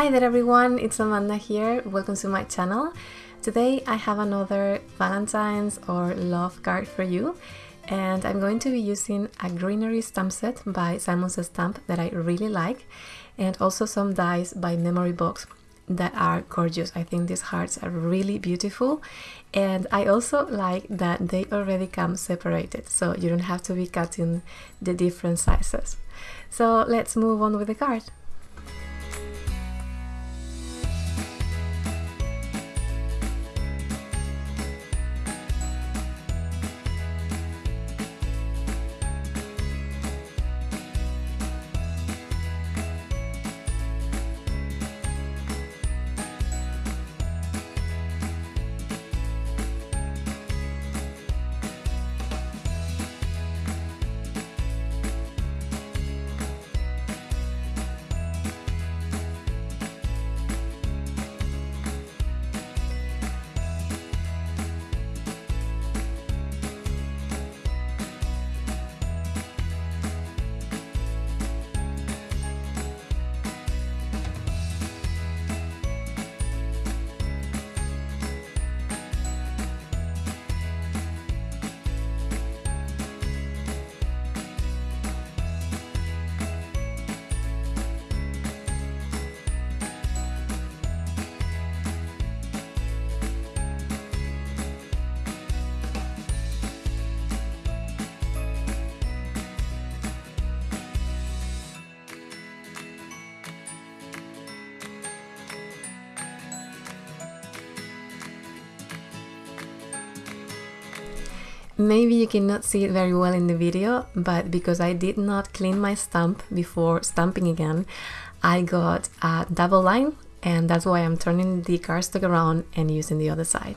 Hi there everyone, it's Amanda here. Welcome to my channel. Today I have another Valentine's or love card for you and I'm going to be using a greenery stamp set by Simon Says Stamp that I really like and also some dies by Memory Box that are gorgeous. I think these hearts are really beautiful and I also like that they already come separated so you don't have to be cutting the different sizes. So let's move on with the card. Maybe you cannot see it very well in the video, but because I did not clean my stamp before stamping again, I got a double line and that's why I'm turning the cardstock around and using the other side.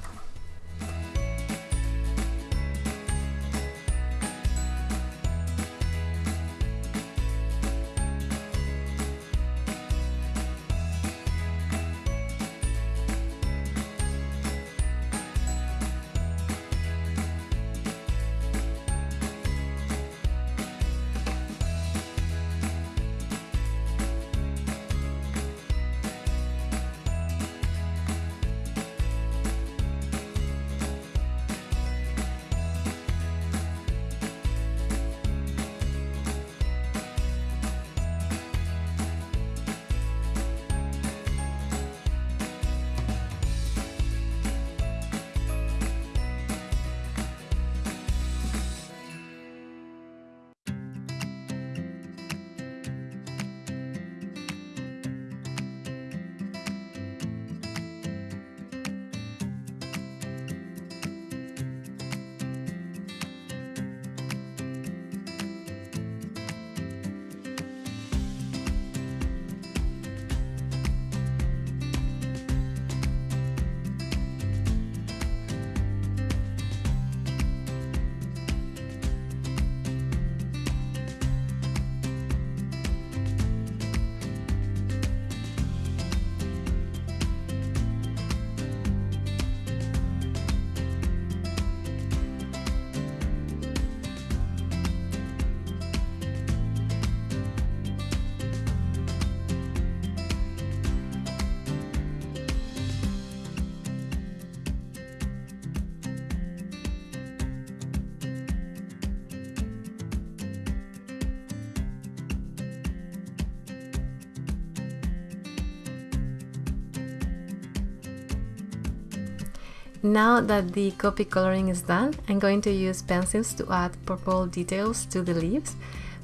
Now that the Copic coloring is done, I'm going to use pencils to add purple details to the leaves,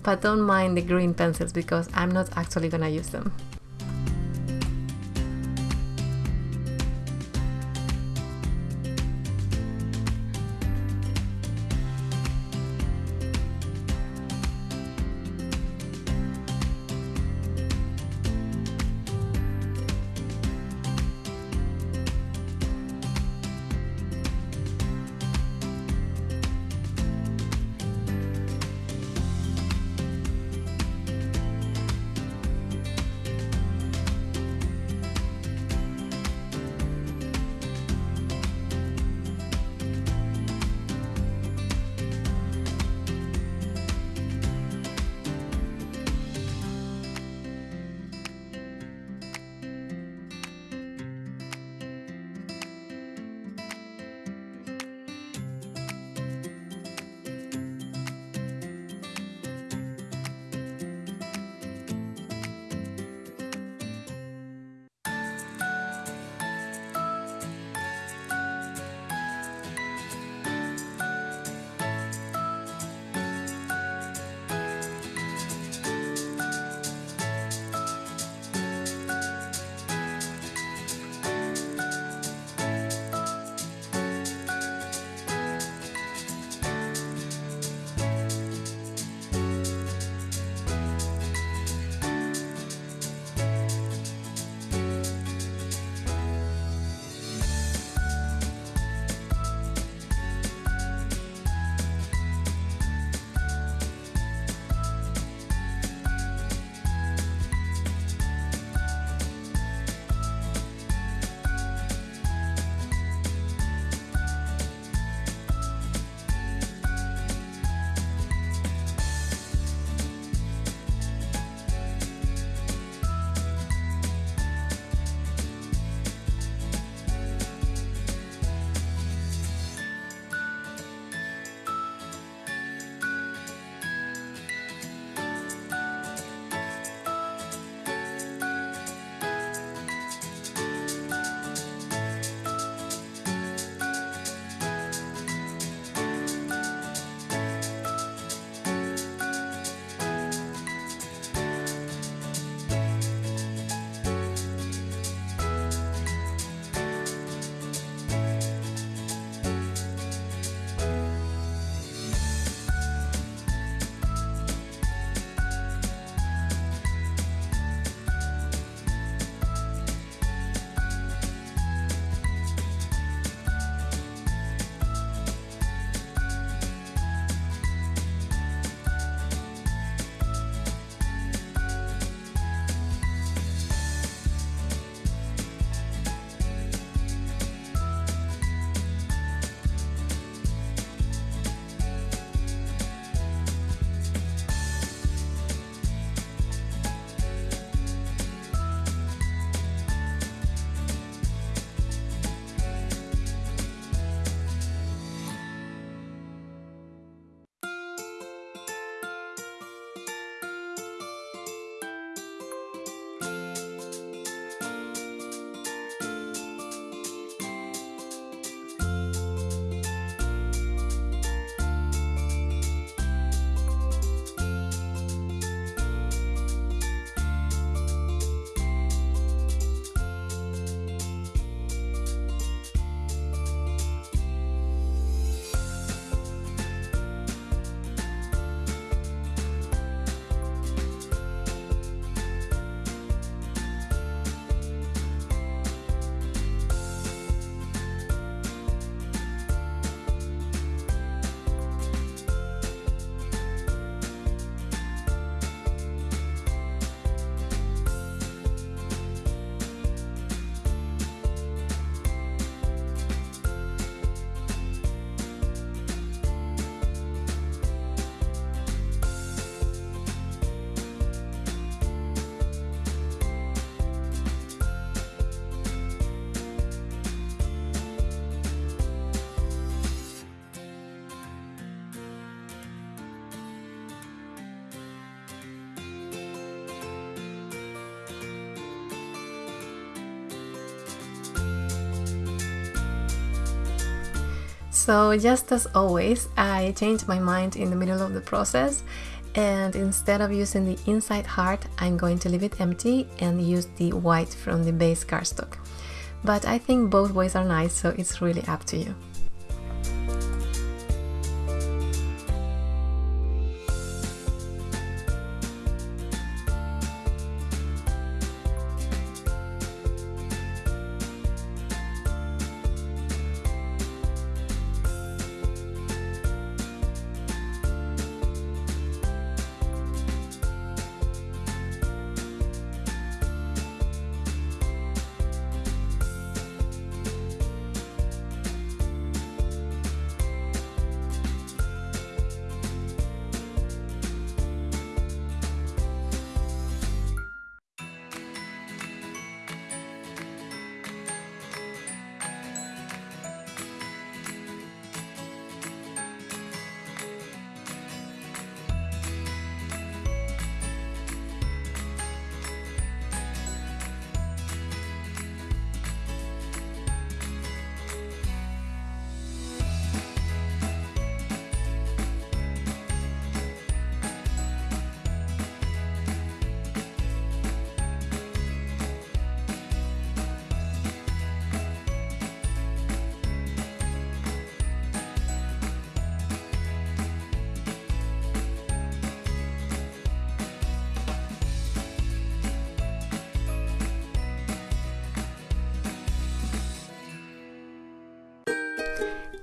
but don't mind the green pencils because I'm not actually gonna use them. So just as always, I changed my mind in the middle of the process and instead of using the inside heart, I'm going to leave it empty and use the white from the base cardstock. But I think both ways are nice, so it's really up to you.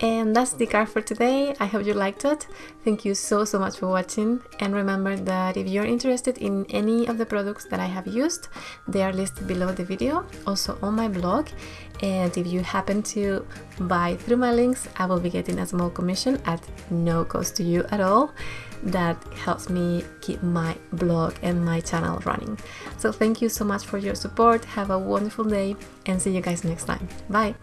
And that's the card for today. I hope you liked it. Thank you so, so much for watching. And remember that if you're interested in any of the products that I have used, they are listed below the video, also on my blog. And if you happen to buy through my links, I will be getting a small commission at no cost to you at all. That helps me keep my blog and my channel running. So thank you so much for your support. Have a wonderful day and see you guys next time. Bye.